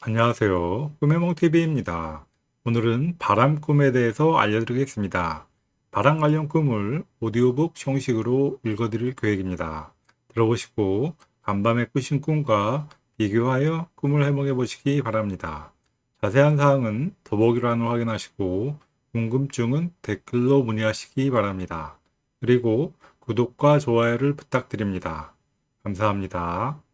안녕하세요. 꿈의몽TV입니다. 오늘은 바람 꿈에 대해서 알려드리겠습니다. 바람 관련 꿈을 오디오북 형식으로 읽어드릴 계획입니다. 들어보시고 간밤에 꾸신 꿈과 비교하여 꿈을 해몽해 보시기 바랍니다. 자세한 사항은 더보기란을 확인하시고 궁금증은 댓글로 문의하시기 바랍니다. 그리고 구독과 좋아요를 부탁드립니다. 감사합니다.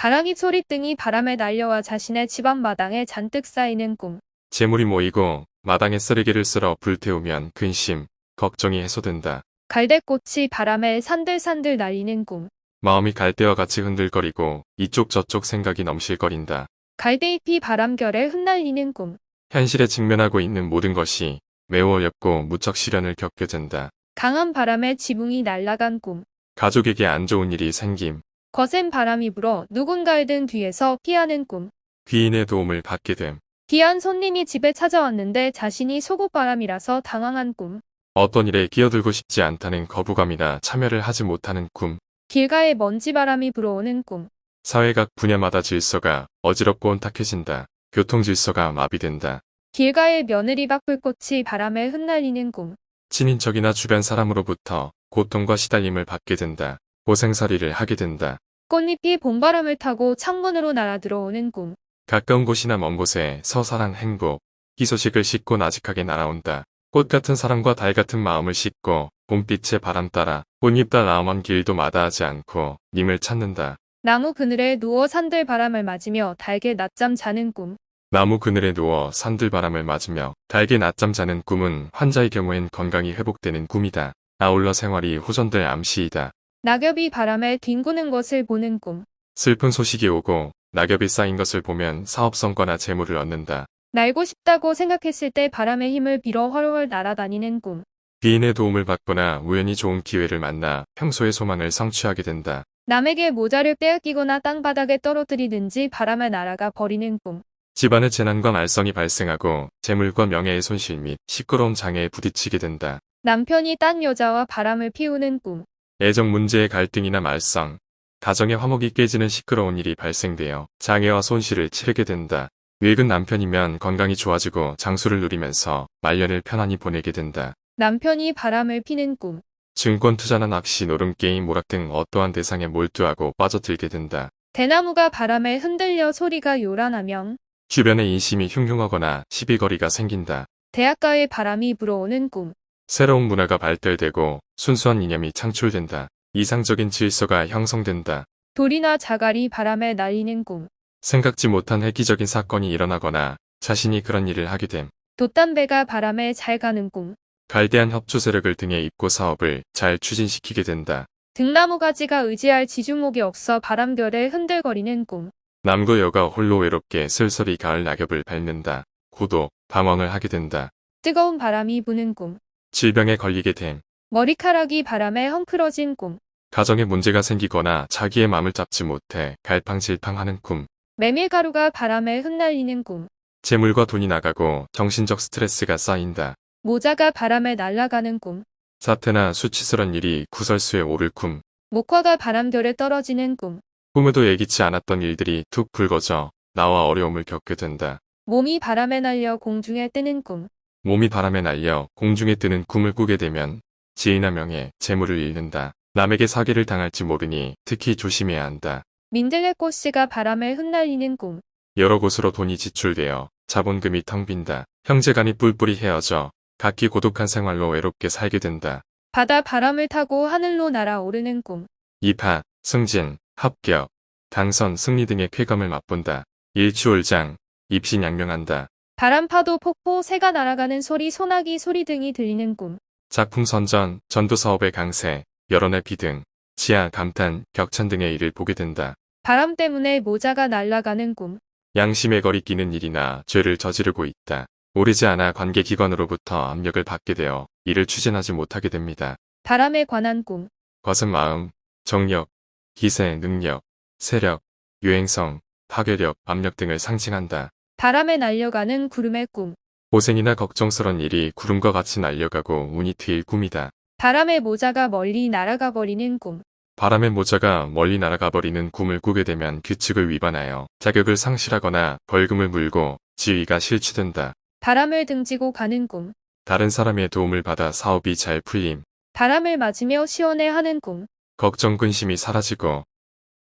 가랑이 소리 등이 바람에 날려와 자신의 집 앞 마당에 잔뜩 쌓이는 꿈. 재물이 모이고 마당에 쓰레기를 쓸어 불태우면 근심, 걱정이 해소된다. 갈대꽃이 바람에 산들산들 날리는 꿈. 마음이 갈대와 같이 흔들거리고 이쪽 저쪽 생각이 넘실거린다. 갈대잎이 바람결에 흩날리는 꿈. 현실에 직면하고 있는 모든 것이 매우 어렵고 무척 시련을 겪게 된다. 강한 바람에 지붕이 날아간 꿈. 가족에게 안 좋은 일이 생김, 거센 바람이 불어 누군가의 등 뒤에서 피하는 꿈. 귀인의 도움을 받게 됨, 귀한 손님이 집에 찾아왔는데 자신이 속옷바람이라서 당황한 꿈. 어떤 일에 끼어들고 싶지 않다는 거부감이나 참여를 하지 못하는 꿈, 길가에 먼지바람이 불어오는 꿈. 사회 각 분야마다 질서가 어지럽고 혼탁해진다. 교통 질서가 마비된다. 길가에 며느리 박불꽃이 바람에 흩날리는 꿈. 친인척이나 주변 사람으로부터 고통과 시달림을 받게 된다. 고생살이를 하게 된다. 꽃잎이 봄바람을 타고 창문으로 날아 들어오는 꿈. 가까운 곳이나 먼 곳에 서사랑 행복, 희소식을 싣고 나직하게 날아온다. 꽃 같은 사랑과 달 같은 마음을 싣고 봄빛의 바람 따라 꽃잎 따라 나먼 길도 마다하지 않고 님을 찾는다. 나무 그늘에 누워 산들 바람을 맞으며 달게 낮잠 자는 꿈. 나무 그늘에 누워 산들바람을 맞으며 달게 낮잠 자는 꿈은 환자의 경우엔 건강이 회복되는 꿈이다. 아울러 생활이 호전될 암시이다. 낙엽이 바람에 뒹구는 것을 보는 꿈. 슬픈 소식이 오고 낙엽이 쌓인 것을 보면 사업 성과나 재물을 얻는다. 날고 싶다고 생각했을 때 바람의 힘을 빌어 훨훨 날아다니는 꿈. 귀인의 도움을 받거나 우연히 좋은 기회를 만나 평소의 소망을 성취하게 된다. 남에게 모자를 빼앗기거나 땅바닥에 떨어뜨리든지 바람에 날아가 버리는 꿈. 집안의 재난과 말썽이 발생하고 재물과 명예의 손실 및 시끄러운 장애에 부딪히게 된다. 남편이 딴 여자와 바람을 피우는 꿈. 애정 문제의 갈등이나 말썽, 가정의 화목이 깨지는 시끄러운 일이 발생되어 장애와 손실을 치르게 된다. 늙은 남편이면 건강이 좋아지고 장수를 누리면서 말년을 편안히 보내게 된다. 남편이 바람을 피는 꿈. 증권 투자나 낚시, 노름, 게임, 모락 등 어떠한 대상에 몰두하고 빠져들게 된다. 대나무가 바람에 흔들려 소리가 요란하면 주변의 인심이 흉흉하거나 시비거리가 생긴다. 대학가에 바람이 불어오는 꿈. 새로운 문화가 발달되고 순수한 이념이 창출된다. 이상적인 질서가 형성된다. 돌이나 자갈이 바람에 날리는 꿈. 생각지 못한 획기적인 사건이 일어나거나 자신이 그런 일을 하게 됨. 돛담배가 바람에 잘 가는 꿈. 갈대한 협조 세력을 등에 입고 사업을 잘 추진시키게 된다. 등나무 가지가 의지할 지주목이 없어 바람결에 흔들거리는 꿈. 남과 여가 홀로 외롭게 쓸쓸히 가을 낙엽을 밟는다. 고독, 방황을 하게 된다. 뜨거운 바람이 부는 꿈. 질병에 걸리게 됨. 머리카락이 바람에 헝클어진 꿈. 가정에 문제가 생기거나 자기의 마음을 잡지 못해 갈팡질팡하는 꿈. 메밀가루가 바람에 흩날리는 꿈. 재물과 돈이 나가고 정신적 스트레스가 쌓인다. 모자가 바람에 날아가는 꿈. 사태나 수치스런 일이 구설수에 오를 꿈. 목화가 바람결에 떨어지는 꿈. 꿈에도 예기치 않았던 일들이 툭 불거져 나와 어려움을 겪게 된다. 몸이 바람에 날려 공중에 뜨는 꿈. 몸이 바람에 날려 공중에 뜨는 꿈을 꾸게 되면 지위나 명예, 재물을 잃는다. 남에게 사기를 당할지 모르니 특히 조심해야 한다. 민들레 꽃씨가 바람에 흩날리는 꿈. 여러 곳으로 돈이 지출되어 자본금이 텅 빈다. 형제간이 뿔뿔이 헤어져 각기 고독한 생활로 외롭게 살게 된다. 바다 바람을 타고 하늘로 날아오르는 꿈. 입학, 승진, 합격, 당선, 승리 등의 쾌감을 맛본다. 일취월장, 입신양명한다. 바람파도 폭포 새가 날아가는 소리 소나기 소리 등이 들리는 꿈. 작품 선전, 전도 사업의 강세, 여론의 비등, 지하, 감탄, 격찬 등의 일을 보게 된다. 바람 때문에 모자가 날아가는 꿈. 양심에 거리 끼는 일이나 죄를 저지르고 있다. 오르지 않아 관계기관으로부터 압력을 받게 되어 일을 추진하지 못하게 됩니다. 바람에 관한 꿈. 거센 마음, 정력, 기세, 능력, 세력, 유행성, 파괴력, 압력 등을 상징한다. 바람에 날려가는 구름의 꿈. 고생이나 걱정스런 일이 구름과 같이 날려가고 운이 트일 꿈이다. 바람에 모자가 멀리 날아가 버리는 꿈. 바람의 모자가 멀리 날아가 버리는 꿈을 꾸게 되면 규칙을 위반하여 자격을 상실하거나 벌금을 물고 지위가 실추된다. 바람을 등지고 가는 꿈. 다른 사람의 도움을 받아 사업이 잘 풀림, 바람을 맞으며 시원해 하는 꿈. 걱정 근심이 사라지고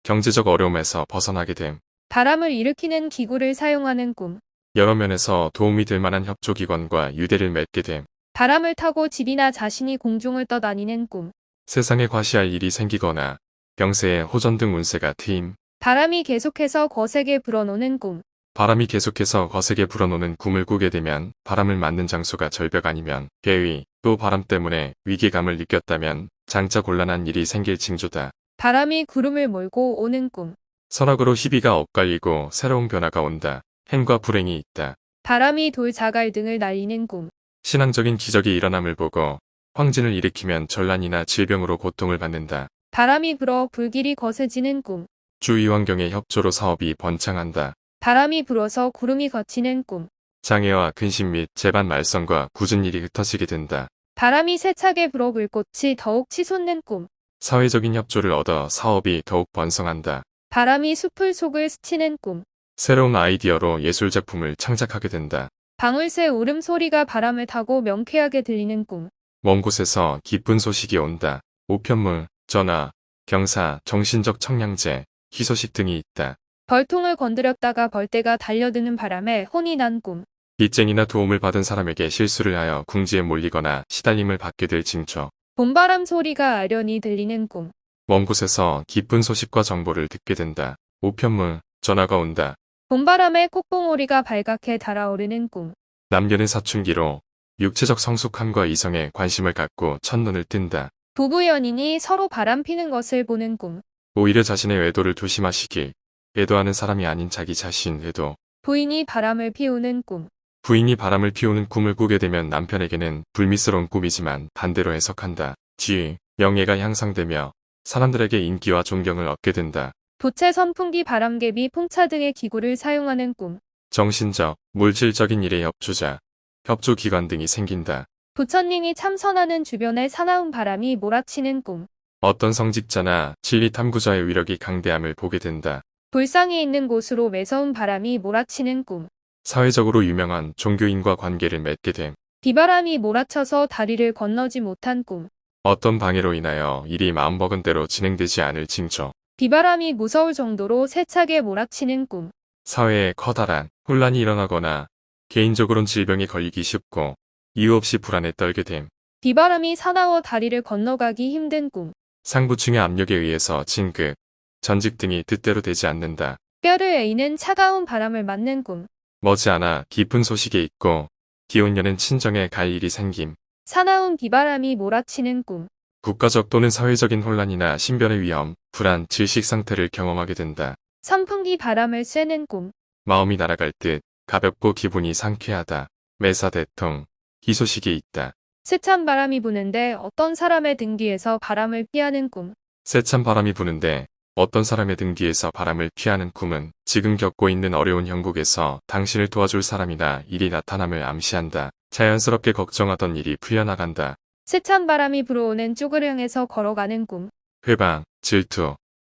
경제적 어려움에서 벗어나게 됨. 바람을 일으키는 기구를 사용하는 꿈. 여러 면에서 도움이 될 만한 협조기관과 유대를 맺게 됨. 바람을 타고 집이나 자신이 공중을 떠다니는 꿈. 세상에 과시할 일이 생기거나 병세에 호전 등 운세가 트임. 바람이 계속해서 거세게 불어노는 꿈. 바람이 계속해서 거세게 불어놓는 꿈을 꾸게 되면 바람을 맞는 장소가 절벽 아니면 괴위, 또 바람 때문에 위기감을 느꼈다면 장차 곤란한 일이 생길 징조다. 바람이 구름을 몰고 오는 꿈. 선악으로 희비가 엇갈리고 새로운 변화가 온다. 행과 불행이 있다. 바람이 돌 자갈 등을 날리는 꿈. 신앙적인 기적이 일어남을 보고 황진을 일으키면 전란이나 질병으로 고통을 받는다. 바람이 불어 불길이 거세지는 꿈. 주위 환경의 협조로 사업이 번창한다. 바람이 불어서 구름이 걷히는 꿈. 장애와 근심 및 재반 말썽과 굳은 일이 흩어지게 된다. 바람이 세차게 불어 불꽃이 더욱 치솟는 꿈. 사회적인 협조를 얻어 사업이 더욱 번성한다. 바람이 숲을 속을 스치는 꿈. 새로운 아이디어로 예술 작품을 창작하게 된다. 방울새 울음소리가 바람을 타고 명쾌하게 들리는 꿈. 먼 곳에서 기쁜 소식이 온다. 우편물, 전화, 경사, 정신적 청량제, 희소식 등이 있다. 벌통을 건드렸다가 벌떼가 달려드는 바람에 혼이 난 꿈. 빚쟁이나 도움을 받은 사람에게 실수를 하여 궁지에 몰리거나 시달림을 받게 될 징조. 봄바람 소리가 아련히 들리는 꿈. 먼 곳에서 기쁜 소식과 정보를 듣게 된다. 우편물, 전화가 온다. 봄바람에 콧봉오리가 발갛게 달아오르는 꿈. 남녀는 사춘기로 육체적 성숙함과 이성에 관심을 갖고 첫눈을 뜬다. 부부 연인이 서로 바람 피는 것을 보는 꿈. 오히려 자신의 외도를 조심하시길. 외도하는 사람이 아닌 자기 자신 외도. 부인이 바람을 피우는 꿈. 부인이 바람을 피우는 꿈을 꾸게 되면 남편에게는 불미스러운 꿈이지만 반대로 해석한다. 지위, 명예가 향상되며 사람들에게 인기와 존경을 얻게 된다. 부채 선풍기 바람개비 풍차 등의 기구를 사용하는 꿈. 정신적, 물질적인 일의 협조자, 협조기관 등이 생긴다. 부처님이 참선하는 주변에 사나운 바람이 몰아치는 꿈. 어떤 성직자나 진리 탐구자의 위력이 강대함을 보게 된다. 불상이 있는 곳으로 매서운 바람이 몰아치는 꿈. 사회적으로 유명한 종교인과 관계를 맺게 됨. 비바람이 몰아쳐서 다리를 건너지 못한 꿈. 어떤 방해로 인하여 일이 마음먹은 대로 진행되지 않을 징조. 비바람이 무서울 정도로 세차게 몰아치는 꿈. 사회에 커다란 혼란이 일어나거나 개인적으로는 질병에 걸리기 쉽고 이유 없이 불안에 떨게 됨. 비바람이 사나워 다리를 건너가기 힘든 꿈. 상부층의 압력에 의해서 진급, 전직 등이 뜻대로 되지 않는다. 뼈를 에이는 차가운 바람을 맞는 꿈. 머지않아 깊은 소식이 있고 기혼녀는 친정에 갈 일이 생김. 사나운 비바람이 몰아치는 꿈. 국가적 또는 사회적인 혼란이나 신변의 위험, 불안, 질식 상태를 경험하게 된다. 선풍기 바람을 쐬는 꿈. 마음이 날아갈 듯 가볍고 기분이 상쾌하다. 매사 대통, 희소식이 있다. 세찬 바람이 부는데 어떤 사람의 등 뒤에서 바람을 피하는 꿈. 세찬 바람이 부는데 어떤 사람의 등 뒤에서 바람을 피하는 꿈은 지금 겪고 있는 어려운 형국에서 당신을 도와줄 사람이나 일이 나타남을 암시한다. 자연스럽게 걱정하던 일이 풀려나간다. 세찬 바람이 불어오는 쪽을 향해서 걸어가는 꿈. 회방, 질투,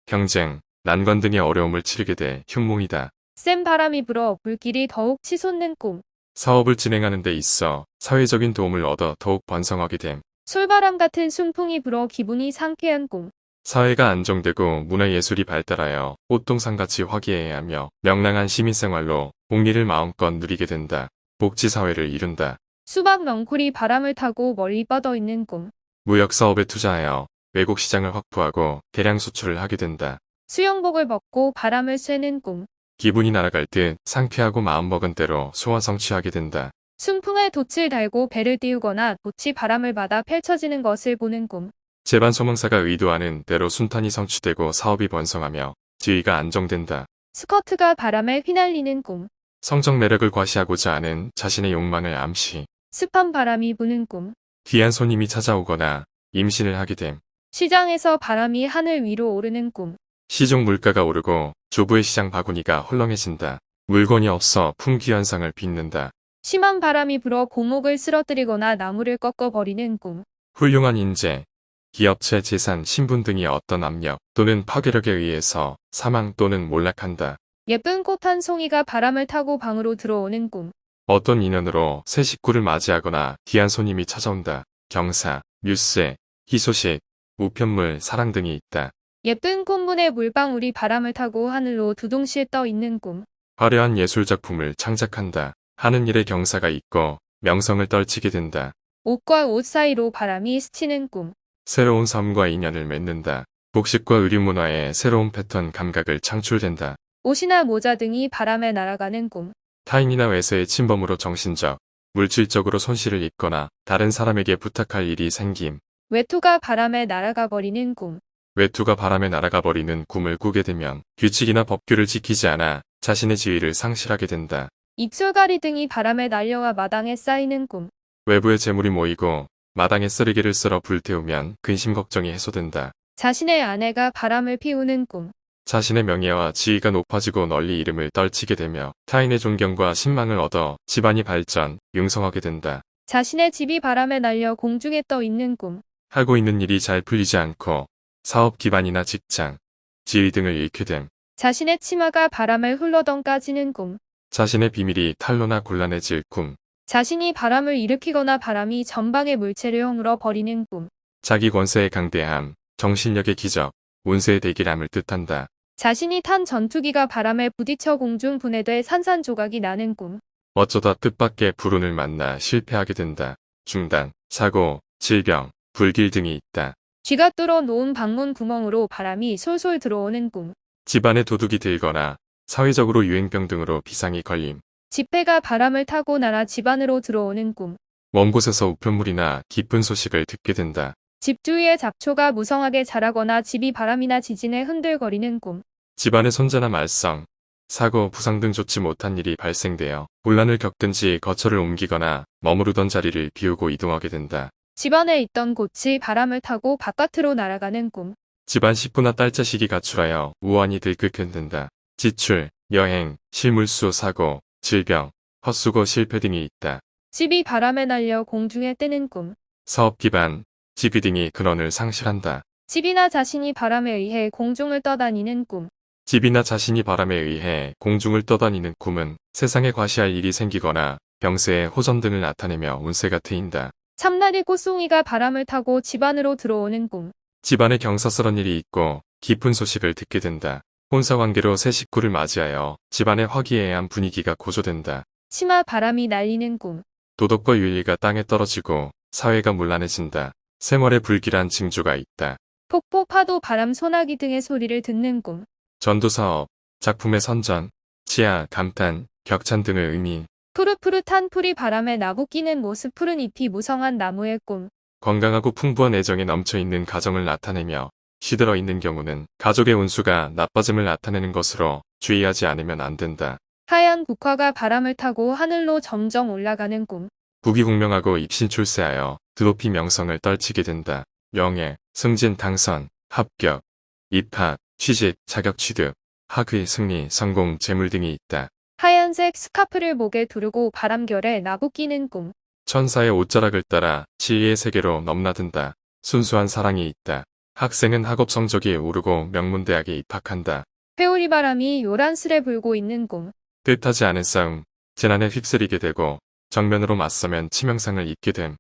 경쟁, 난관 등의 어려움을 치르게 돼 흉몽이다. 센 바람이 불어 불길이 더욱 치솟는 꿈. 사업을 진행하는 데 있어 사회적인 도움을 얻어 더욱 번성하게 됨. 솔바람 같은 순풍이 불어 기분이 상쾌한 꿈. 사회가 안정되고 문화예술이 발달하여 꽃동산같이 화기애애하며 명랑한 시민생활로 복리를 마음껏 누리게 된다. 복지사회를 이룬다. 수박 넝쿨이 바람을 타고 멀리 뻗어 있는 꿈. 무역사업에 투자하여 외국 시장을 확보하고 대량 수출을 하게 된다. 수영복을 벗고 바람을 쐬는 꿈. 기분이 날아갈 듯 상쾌하고 마음먹은 대로 소원 성취하게 된다. 순풍에 돛을 달고 배를 띄우거나 돛이 바람을 받아 펼쳐지는 것을 보는 꿈. 재반 소망사가 의도하는 대로 순탄이 성취되고 사업이 번성하며 지위가 안정된다. 스커트가 바람에 휘날리는 꿈. 성적 매력을 과시하고자 하는 자신의 욕망을 암시. 습한 바람이 부는 꿈. 귀한 손님이 찾아오거나 임신을 하게 됨. 시장에서 바람이 하늘 위로 오르는 꿈. 시중 물가가 오르고 조부의 시장 바구니가 헐렁해진다. 물건이 없어 품귀 현상을 빚는다. 심한 바람이 불어 고목을 쓰러뜨리거나 나무를 꺾어버리는 꿈. 훌륭한 인재, 기업체 재산, 신분 등이 어떤 압력 또는 파괴력에 의해서 사망 또는 몰락한다. 예쁜 꽃 한 송이가 바람을 타고 방으로 들어오는 꿈. 어떤 인연으로 새 식구를 맞이하거나 귀한 손님이 찾아온다. 경사, 뉴스, 희소식, 우편물, 사랑 등이 있다. 예쁜 꽃문에 물방울이 바람을 타고 하늘로 두둥실 떠 있는 꿈. 화려한 예술작품을 창작한다. 하는 일에 경사가 있고 명성을 떨치게 된다. 옷과 옷 사이로 바람이 스치는 꿈. 새로운 삶과 인연을 맺는다. 복식과 의류 문화의 새로운 패턴 감각을 창출된다. 옷이나 모자 등이 바람에 날아가는 꿈. 타인이나 외세의 침범으로 정신적, 물질적으로 손실을 입거나 다른 사람에게 부탁할 일이 생김. 외투가 바람에 날아가 버리는 꿈. 외투가 바람에 날아가 버리는 꿈을 꾸게 되면 규칙이나 법규를 지키지 않아 자신의 지위를 상실하게 된다. 입술가리 등이 바람에 날려와 마당에 쌓이는 꿈. 외부의 재물이 모이고 마당에 쓰레기를 쓸어 불태우면 근심 걱정이 해소된다. 자신의 아내가 바람을 피우는 꿈. 자신의 명예와 지위가 높아지고 널리 이름을 떨치게 되며 타인의 존경과 신망을 얻어 집안이 발전, 융성하게 된다. 자신의 집이 바람에 날려 공중에 떠 있는 꿈. 하고 있는 일이 잘 풀리지 않고 사업 기반이나 직장, 지위 등을 잃게 됨. 자신의 치마가 바람을 흘러덩 까지는 꿈. 자신의 비밀이 탄로나 곤란해질 꿈. 자신이 바람을 일으키거나 바람이 전방의 물체를 허물어 버리는 꿈. 자기 권세의 강대함, 정신력의 기적, 운세의 대기람을 뜻한다. 자신이 탄 전투기가 바람에 부딪혀 공중 분해돼 산산조각이 나는 꿈. 어쩌다 뜻밖의 불운을 만나 실패하게 된다. 중단, 사고, 질병, 불길 등이 있다. 쥐가 뚫어 놓은 방문 구멍으로 바람이 솔솔 들어오는 꿈. 집안에 도둑이 들거나 사회적으로 유행병 등으로 비상이 걸림. 지폐가 바람을 타고 날아 집안으로 들어오는 꿈. 먼 곳에서 우편물이나 기쁜 소식을 듣게 된다. 집 주위에 잡초가 무성하게 자라거나 집이 바람이나 지진에 흔들거리는 꿈. 집안의 손자나 말썽, 사고, 부상 등 좋지 못한 일이 발생되어 곤란을 겪든지 거처를 옮기거나 머무르던 자리를 비우고 이동하게 된다. 집안에 있던 꽃이 바람을 타고 바깥으로 날아가는 꿈. 집안 식구나 딸 자식이 가출하여 우환이 들끓게 된다. 지출, 여행, 실물수 사고, 질병, 헛수고 실패 등이 있다. 집이 바람에 날려 공중에 뜨는 꿈. 사업 기반, 지위 등이 근원을 상실한다. 집이나 자신이 바람에 의해 공중을 떠다니는 꿈. 집이나 자신이 바람에 의해 공중을 떠다니는 꿈은 세상에 과시할 일이 생기거나 병세에 호전 등을 나타내며 운세가 트인다. 참나리 꽃송이가 바람을 타고 집안으로 들어오는 꿈. 집안에 경사스런 일이 있고 깊은 소식을 듣게 된다. 혼사관계로 새 식구를 맞이하여 집안의 화기애애한 분위기가 고조된다. 치마 바람이 날리는 꿈. 도덕과 윤리가 땅에 떨어지고 사회가 문란해진다. 생활에 불길한 징조가 있다. 폭포 파도 바람 소나기 등의 소리를 듣는 꿈. 전도사업, 작품의 선전, 치아, 감탄, 격찬 등을 의미, 푸릇푸릇한 풀이 바람에 나고 끼는 모습 푸른 잎이 무성한 나무의 꿈. 건강하고 풍부한 애정에 넘쳐있는 가정을 나타내며 시들어 있는 경우는 가족의 운수가 나빠짐을 나타내는 것으로 주의하지 않으면 안 된다. 하얀 국화가 바람을 타고 하늘로 점점 올라가는 꿈. 부귀공명하고 입신 출세하여 드높이 명성을 떨치게 된다. 명예, 승진, 당선, 합격, 입학, 취직, 자격 취득, 학위, 승리, 성공, 재물 등이 있다. 하얀색 스카프를 목에 두르고 바람결에 나고 끼는 꿈. 천사의 옷자락을 따라 지혜의 세계로 넘나든다. 순수한 사랑이 있다. 학생은 학업 성적이 오르고 명문대학에 입학한다. 회오리 바람이 요란스레 불고 있는 꿈. 뜻하지 않은 싸움, 재난에 휩쓸리게 되고 정면으로 맞서면 치명상을 입게 됨.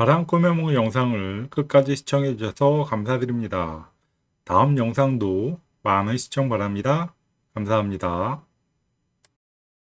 바람 꿈의梦 영상을 끝까지 시청해 주셔서 감사드립니다. 다음 영상도 많은 시청 바랍니다. 감사합니다.